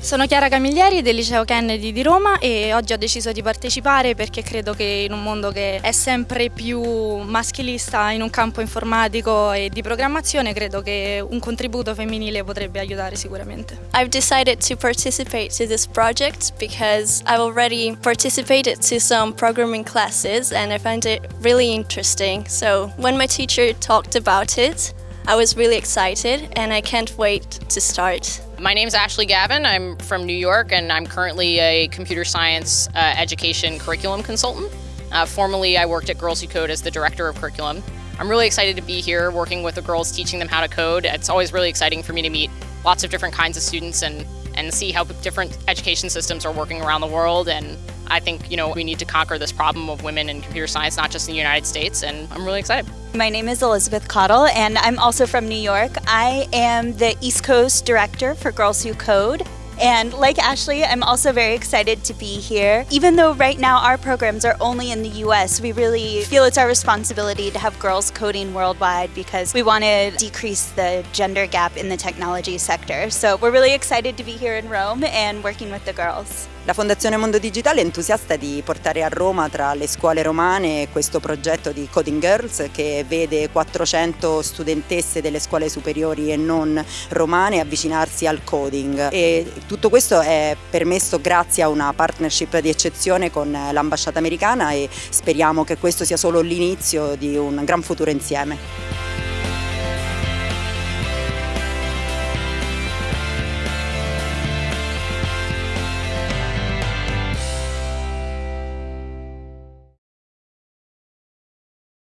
Sono Chiara Camiglieri del liceo Kennedy di Roma e oggi ho deciso di partecipare perché credo che in un mondo che è sempre più maschilista in un campo informatico e di programmazione credo che un contributo femminile potrebbe aiutare sicuramente. I've decided to participate to this project because I've already participated to some programming classes and I find it really interesting. So when my teacher talked about it, I was really excited and I can't wait to start. My name is Ashley Gavin. I'm from New York and I'm currently a computer science uh, education curriculum consultant. Uh, formerly, I worked at Girls Who Code as the director of curriculum. I'm really excited to be here working with the girls, teaching them how to code. It's always really exciting for me to meet lots of different kinds of students and, and see how different education systems are working around the world and I think, you know, we need to conquer this problem of women in computer science, not just in the United States, and I'm really excited. My name is Elizabeth Cottle, and I'm also from New York. I am the East Coast Director for Girls Who Code. And like Ashley, I'm also very excited to be here. Even though right now our programs are only in the US, we really feel it's our responsibility to have girls coding worldwide because we want to decrease the gender gap in the technology sector. So we're really excited to be here in Rome and working with the girls. La Fondazione Mondo Digitale è entusiasta di portare a Roma tra le scuole romane questo progetto di Coding Girls che vede 400 studentesse delle scuole superiori e non romane avvicinarsi al coding e tutto questo è permesso grazie a una partnership di eccezione con l'ambasciata americana e speriamo che questo sia solo l'inizio di un gran futuro insieme.